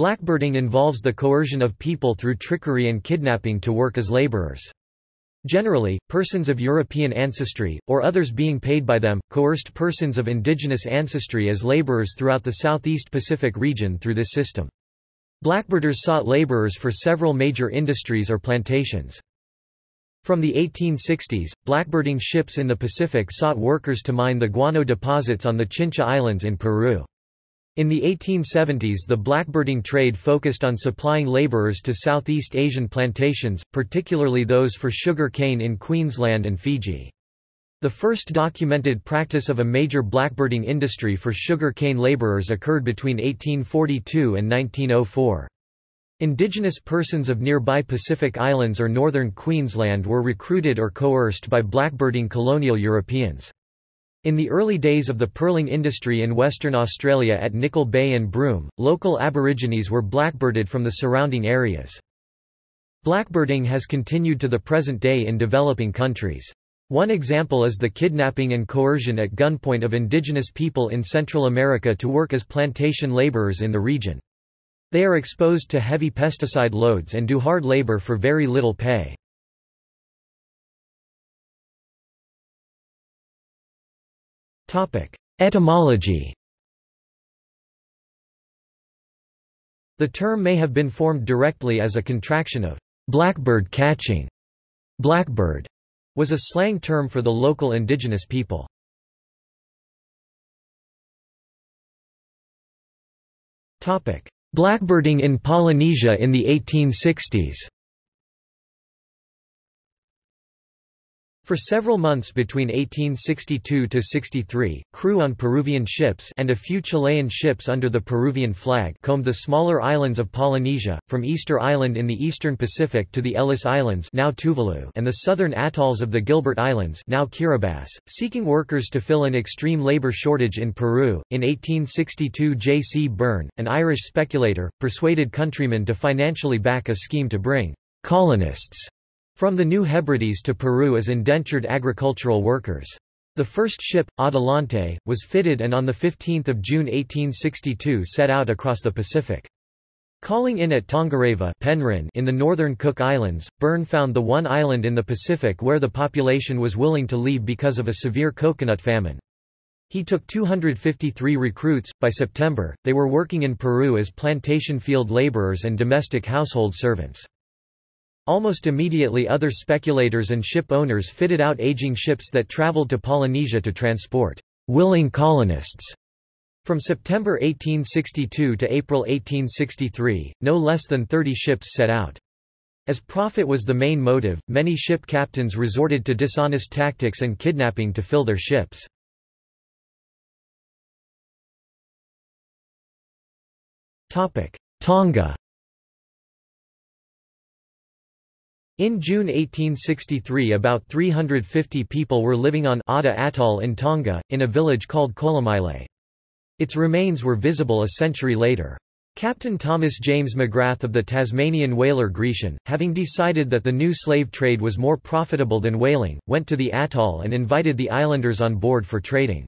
Blackbirding involves the coercion of people through trickery and kidnapping to work as laborers. Generally, persons of European ancestry, or others being paid by them, coerced persons of indigenous ancestry as laborers throughout the Southeast Pacific region through this system. Blackbirders sought laborers for several major industries or plantations. From the 1860s, blackbirding ships in the Pacific sought workers to mine the guano deposits on the Chincha Islands in Peru. In the 1870s the blackbirding trade focused on supplying laborers to Southeast Asian plantations, particularly those for sugar cane in Queensland and Fiji. The first documented practice of a major blackbirding industry for sugar cane laborers occurred between 1842 and 1904. Indigenous persons of nearby Pacific Islands or northern Queensland were recruited or coerced by blackbirding colonial Europeans. In the early days of the pearling industry in Western Australia at Nickol Bay and Broome, local Aborigines were blackbirded from the surrounding areas. Blackbirding has continued to the present day in developing countries. One example is the kidnapping and coercion at gunpoint of indigenous people in Central America to work as plantation laborers in the region. They are exposed to heavy pesticide loads and do hard labor for very little pay. Etymology The term may have been formed directly as a contraction of blackbird catching. Blackbird was a slang term for the local indigenous people. Topic: Blackbirding in Polynesia in the 1860s For several months between 1862 to 63, crew on Peruvian ships and a few Chilean ships under the Peruvian flag combed the smaller islands of Polynesia, from Easter Island in the eastern Pacific to the Ellice Islands now Tuvalu and the southern atolls of the Gilbert Islands now Kiribati, seeking workers to fill an extreme labor shortage in Peru. In 1862 J. C. Byrne, an Irish speculator, persuaded countrymen to financially back a scheme to bring colonists from the New Hebrides to Peru as indentured agricultural workers. The first ship, Adelante, was fitted and on 15 June 1862 set out across the Pacific. Calling in at Tongareva Penrhyn in the northern Cook Islands, Byrne found the one island in the Pacific where the population was willing to leave because of a severe coconut famine. He took 253 recruits. By September, they were working in Peru as plantation field laborers and domestic household servants. Almost immediately other speculators and ship owners fitted out aging ships that traveled to Polynesia to transport willing colonists. From September 1862 to April 1863, no less than 30 ships set out. As profit was the main motive, many ship captains resorted to dishonest tactics and kidnapping to fill their ships. Tonga In June 1863 about 350 people were living on 'Ata Atoll in Tonga, in a village called Kolomile. Its remains were visible a century later. Captain Thomas James McGrath of the Tasmanian whaler Grecian, having decided that the new slave trade was more profitable than whaling, went to the atoll and invited the islanders on board for trading.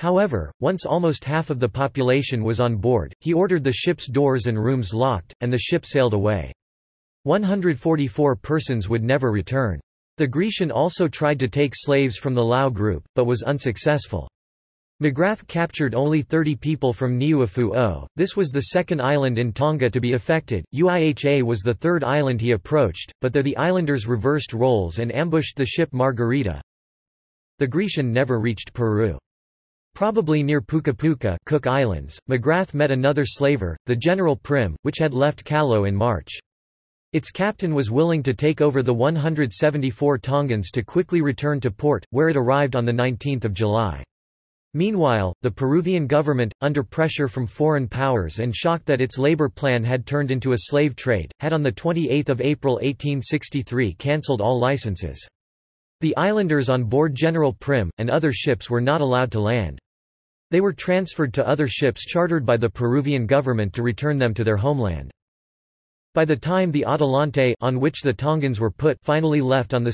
However, once almost half of the population was on board, he ordered the ship's doors and rooms locked, and the ship sailed away. 144 persons would never return. The Grecian also tried to take slaves from the Lau group, but was unsuccessful. McGrath captured only 30 people from Niuafu-o. This was the second island in Tonga to be affected. Uiha was the third island he approached, but there the islanders reversed roles and ambushed the ship Margarita. The Grecian never reached Peru. Probably near Puka Puka Cook Islands, McGrath met another slaver, the General Prim, which had left Callao in March. Its captain was willing to take over the 174 Tongans to quickly return to port, where it arrived on 19 July. Meanwhile, the Peruvian government, under pressure from foreign powers and shocked that its labor plan had turned into a slave trade, had on 28 April 1863 cancelled all licenses. The islanders on board General Prim, and other ships were not allowed to land. They were transferred to other ships chartered by the Peruvian government to return them to their homeland. By the time the Adelante on which the Tongans were put finally left on 2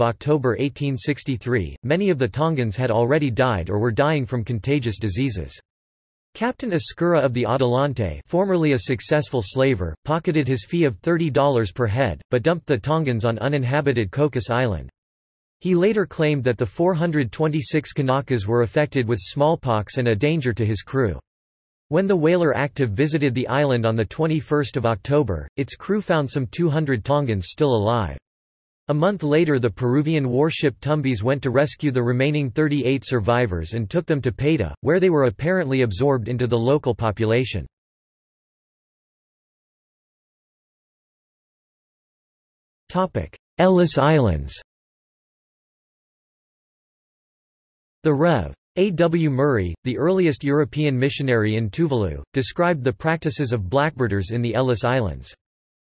October 1863, many of the Tongans had already died or were dying from contagious diseases. Captain Escura of the Adelante formerly a successful slaver, pocketed his fee of $30 per head, but dumped the Tongans on uninhabited Cocos Island. He later claimed that the 426 Kanakas were affected with smallpox and a danger to his crew. When the whaler Active visited the island on 21 October, its crew found some 200 Tongans still alive. A month later the Peruvian warship Tumbes went to rescue the remaining 38 survivors and took them to Paita, where they were apparently absorbed into the local population. Ellice Islands The Rev. A. W. Murray, the earliest European missionary in Tuvalu, described the practices of blackbirders in the Ellice Islands.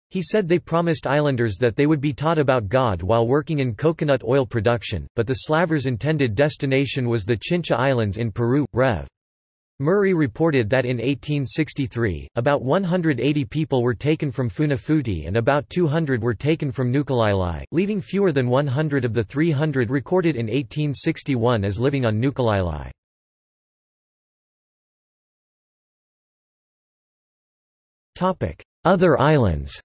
He said they promised islanders that they would be taught about God while working in coconut oil production, but the slavers' intended destination was the Chincha Islands in Peru. Rev. Murray reported that in 1863, about 180 people were taken from Funafuti and about 200 were taken from Nukulaelae, leaving fewer than 100 of the 300 recorded in 1861 as living on Nukulaelae. Other islands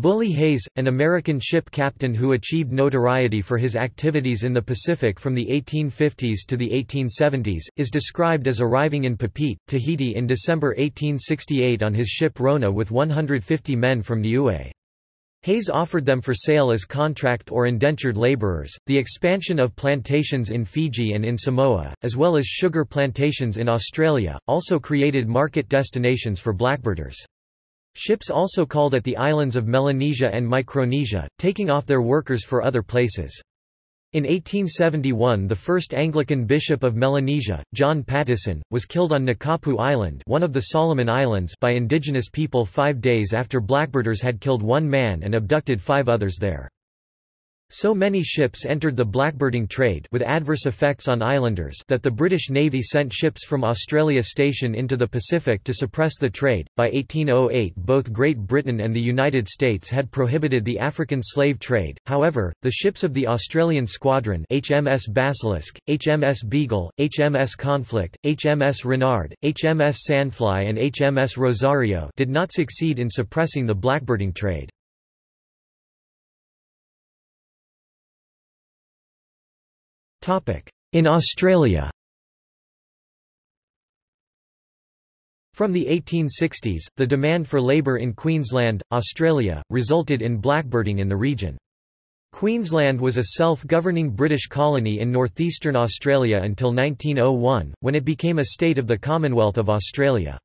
Bully Hayes, an American ship captain who achieved notoriety for his activities in the Pacific from the 1850s to the 1870s, is described as arriving in Papeete, Tahiti in December 1868 on his ship Rona with 150 men from Niue. Hayes offered them for sale as contract or indentured laborers. The expansion of plantations in Fiji and in Samoa, as well as sugar plantations in Australia, also created market destinations for blackbirders. Ships also called at the islands of Melanesia and Micronesia, taking off their workers for other places. In 1871 the first Anglican bishop of Melanesia, John Patteson, was killed on Nukapu Island one of the Solomon Islands by indigenous people five days after blackbirders had killed one man and abducted five others there. So many ships entered the blackbirding trade with adverse effects on islanders that the British Navy sent ships from Australia Station into the Pacific to suppress the trade. By 1808 both Great Britain and the United States had prohibited the African slave trade, however, the ships of the Australian Squadron HMS Basilisk, HMS Beagle, HMS Conflict, HMS Renard, HMS Sandfly and HMS Rosario did not succeed in suppressing the blackbirding trade. In Australia From the 1860s, the demand for labour in Queensland, Australia, resulted in blackbirding in the region. Queensland was a self-governing British colony in northeastern Australia until 1901, when it became a state of the Commonwealth of Australia.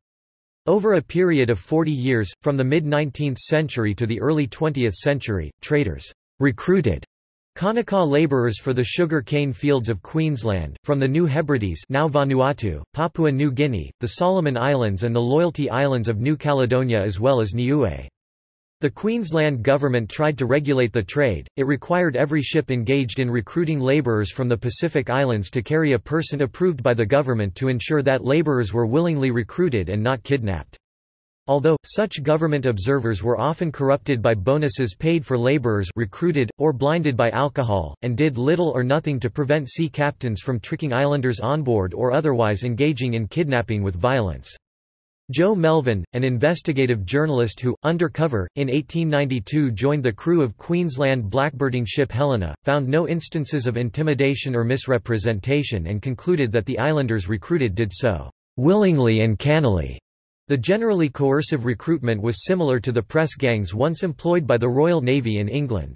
Over a period of 40 years, from the mid-19th century to the early 20th century, traders recruited Kanaka laborers for the sugar cane fields of Queensland, from the New Hebrides now Vanuatu, Papua New Guinea, the Solomon Islands and the Loyalty Islands of New Caledonia as well as Niue. The Queensland government tried to regulate the trade, it required every ship engaged in recruiting labourers from the Pacific Islands to carry a person approved by the government to ensure that labourers were willingly recruited and not kidnapped. Although, such government observers were often corrupted by bonuses paid for laborers recruited, or blinded by alcohol, and did little or nothing to prevent sea captains from tricking islanders on board or otherwise engaging in kidnapping with violence. Joe Melvin, an investigative journalist who, undercover, in 1892 joined the crew of Queensland blackbirding ship Helena, found no instances of intimidation or misrepresentation and concluded that the islanders recruited did so willingly and cannily. The generally coercive recruitment was similar to the press gangs once employed by the Royal Navy in England.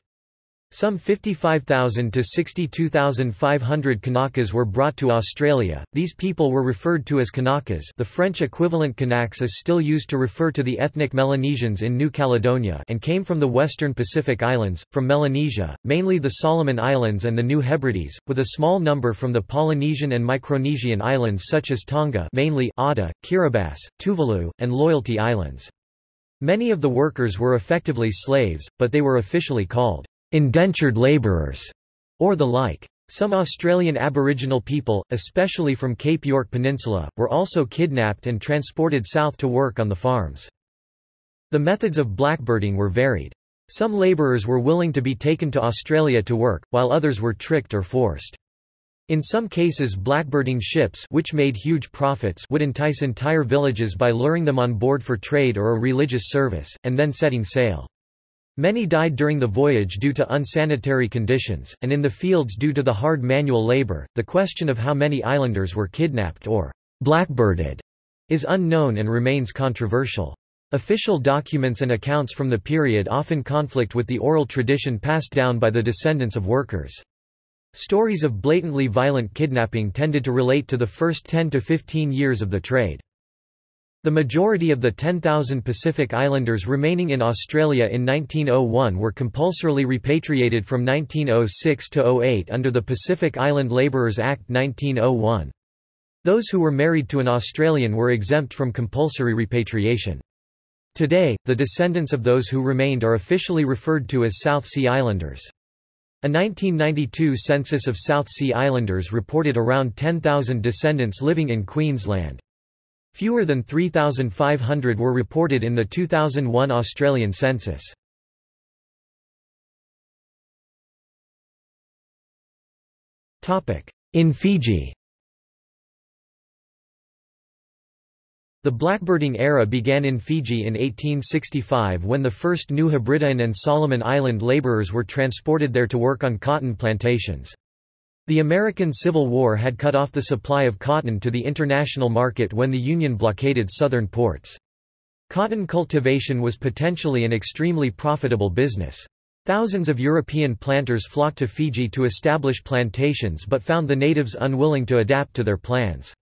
Some 55,000 to 62,500 Kanakas were brought to Australia. These people were referred to as Kanakas. The French equivalent Kanaks is still used to refer to the ethnic Melanesians in New Caledonia and came from the western Pacific Islands, from Melanesia, mainly the Solomon Islands and the New Hebrides, with a small number from the Polynesian and Micronesian islands such as Tonga, mainly Atta, Kiribati, Tuvalu, and Loyalty Islands. Many of the workers were effectively slaves, but they were officially called indentured labourers, or the like. Some Australian Aboriginal people, especially from Cape York Peninsula, were also kidnapped and transported south to work on the farms. The methods of blackbirding were varied. Some labourers were willing to be taken to Australia to work, while others were tricked or forced. In some cases blackbirding ships which made huge profits would entice entire villages by luring them on board for trade or a religious service, and then setting sail. Many died during the voyage due to unsanitary conditions, and in the fields due to the hard manual labor. The question of how many islanders were kidnapped or blackbirded is unknown and remains controversial. Official documents and accounts from the period often conflict with the oral tradition passed down by the descendants of workers. Stories of blatantly violent kidnapping tended to relate to the first 10 to 15 years of the trade. The majority of the 10,000 Pacific Islanders remaining in Australia in 1901 were compulsorily repatriated from 1906 to 08 under the Pacific Island Labourers Act 1901. Those who were married to an Australian were exempt from compulsory repatriation. Today, the descendants of those who remained are officially referred to as South Sea Islanders. A 1992 census of South Sea Islanders reported around 10,000 descendants living in Queensland. Fewer than 3,500 were reported in the 2001 Australian census. In Fiji The blackbirding era began in Fiji in 1865 when the first New Hebridean and Solomon Island laborers were transported there to work on cotton plantations. The American Civil War had cut off the supply of cotton to the international market when the Union blockaded southern ports. Cotton cultivation was potentially an extremely profitable business. Thousands of European planters flocked to Fiji to establish plantations but found the natives unwilling to adapt to their plans.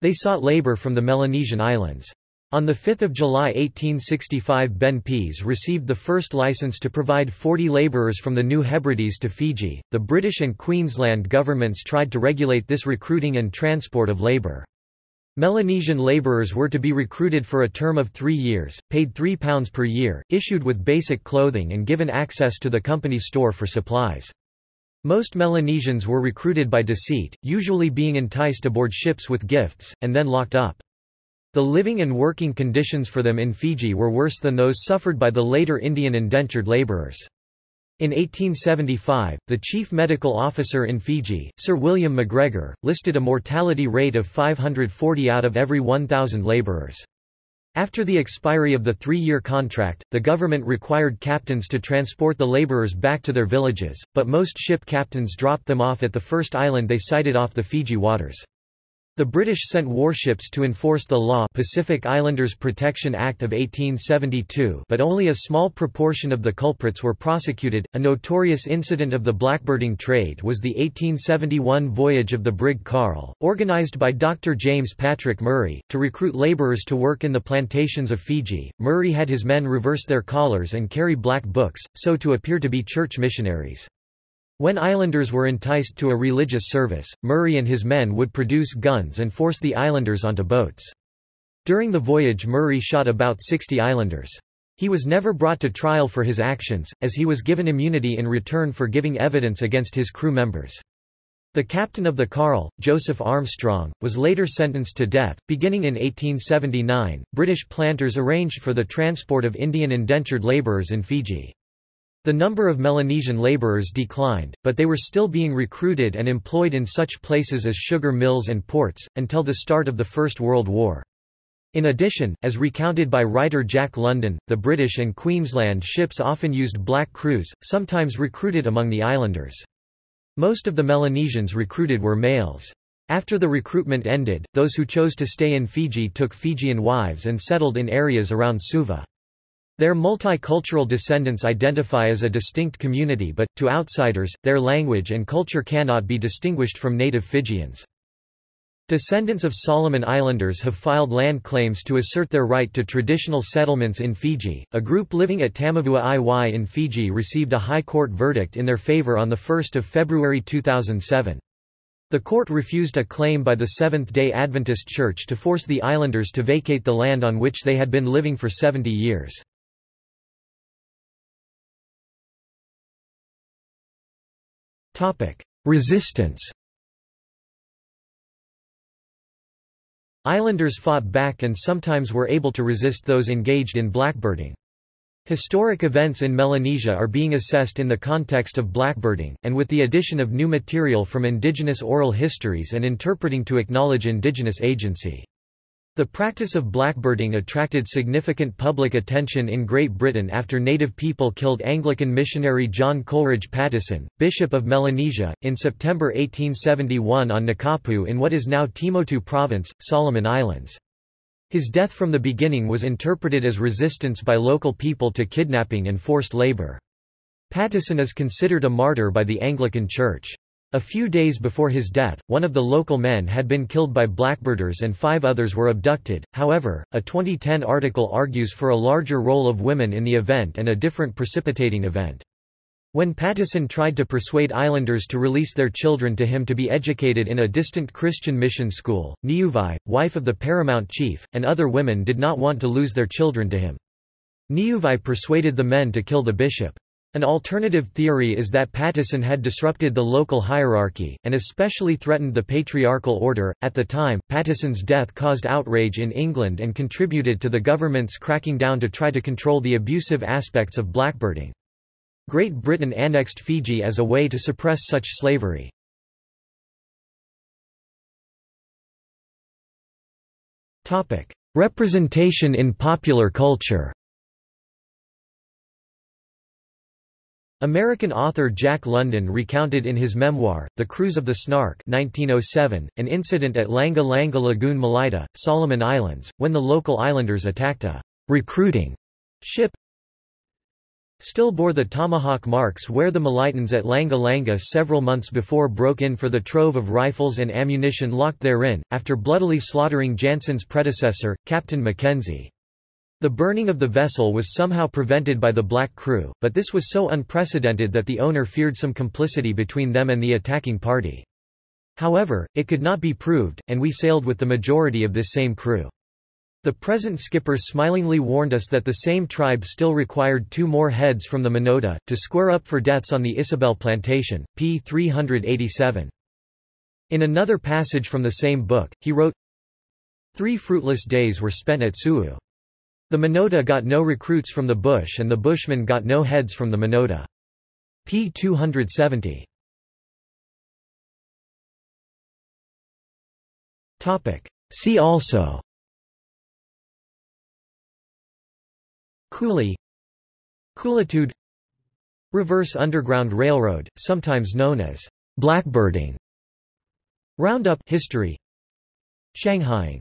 They sought labor from the Melanesian islands. On 5 July 1865 Ben Pease received the first license to provide 40 labourers from the New Hebrides to Fiji. The British and Queensland governments tried to regulate this recruiting and transport of labour. Melanesian labourers were to be recruited for a term of three years, paid £3 per year, issued with basic clothing and given access to the company store for supplies. Most Melanesians were recruited by deceit, usually being enticed aboard ships with gifts, and then locked up. The living and working conditions for them in Fiji were worse than those suffered by the later Indian indentured labourers. In 1875, the chief medical officer in Fiji, Sir William MacGregor, listed a mortality rate of 540 out of every 1,000 labourers. After the expiry of the three-year contract, the government required captains to transport the laborers back to their villages, but most ship captains dropped them off at the first island they sighted off the Fiji waters. The British sent warships to enforce the law Pacific Islanders Protection Act of 1872 but only a small proportion of the culprits were prosecuted. A notorious incident of the blackbirding trade was the 1871 voyage of the brig Carl, organised by Dr. James Patrick Murray, to recruit labourers to work in the plantations of Fiji. Murray had his men reverse their collars and carry black books, so to appear to be church missionaries. When islanders were enticed to a religious service, Murray and his men would produce guns and force the islanders onto boats. During the voyage Murray shot about 60 islanders. He was never brought to trial for his actions, as he was given immunity in return for giving evidence against his crew members. The captain of the Carl, Joseph Armstrong, was later sentenced to death. Beginning in 1879, British planters arranged for the transport of Indian indentured labourers in Fiji. The number of Melanesian laborers declined, but they were still being recruited and employed in such places as sugar mills and ports, until the start of the First World War. In addition, as recounted by writer Jack London, the British and Queensland ships often used black crews, sometimes recruited among the islanders. Most of the Melanesians recruited were males. After the recruitment ended, those who chose to stay in Fiji took Fijian wives and settled in areas around Suva. Their multicultural descendants identify as a distinct community but, to outsiders, their language and culture cannot be distinguished from native Fijians. Descendants of Solomon Islanders have filed land claims to assert their right to traditional settlements in Fiji. A group living at Tamavua-i-Wai in Fiji received a High Court verdict in their favour on 1 February 2007. The court refused a claim by the Seventh-day Adventist Church to force the islanders to vacate the land on which they had been living for 70 years. Resistance Islanders fought back and sometimes were able to resist those engaged in blackbirding. Historic events in Melanesia are being assessed in the context of blackbirding, and with the addition of new material from indigenous oral histories and interpreting to acknowledge indigenous agency. The practice of blackbirding attracted significant public attention in Great Britain after native people killed Anglican missionary John Coleridge Patteson, Bishop of Melanesia, in September 1871 on Nukapu in what is now Temotu Province, Solomon Islands. His death from the beginning was interpreted as resistance by local people to kidnapping and forced labor. Patteson is considered a martyr by the Anglican Church. A few days before his death, one of the local men had been killed by blackbirders and five others were abducted. However, a 2010 article argues for a larger role of women in the event and a different precipitating event. When Patteson tried to persuade islanders to release their children to him to be educated in a distant Christian mission school, Niuvai, wife of the paramount chief, and other women did not want to lose their children to him. Niuvai persuaded the men to kill the bishop. An alternative theory is that Patteson had disrupted the local hierarchy, and especially threatened the patriarchal order. At the time, Patteson's death caused outrage in England and contributed to the government's cracking down to try to control the abusive aspects of blackbirding. Great Britain annexed Fiji as a way to suppress such slavery. Representation in popular culture American author Jack London recounted in his memoir, The Cruise of the Snark 1907, an incident at Langa Langa Lagoon Malaita, Solomon Islands, when the local islanders attacked a recruiting ship still bore the tomahawk marks where the Malaitans at Langa Langa several months before broke in for the trove of rifles and ammunition locked therein, after bloodily slaughtering Jansen's predecessor, Captain Mackenzie. The burning of the vessel was somehow prevented by the black crew, but this was so unprecedented that the owner feared some complicity between them and the attacking party. However, it could not be proved, and we sailed with the majority of this same crew. The present skipper smilingly warned us that the same tribe still required two more heads from the Minota, to square up for deaths on the Isabel plantation, p. 387. In another passage from the same book, he wrote, Three fruitless days were spent at Su'u. The Minota got no recruits from the bush and the Bushmen got no heads from the Minota. p. 270. See also Coolie Coolitude Reverse Underground Railroad, sometimes known as blackbirding Roundup history Shanghaiing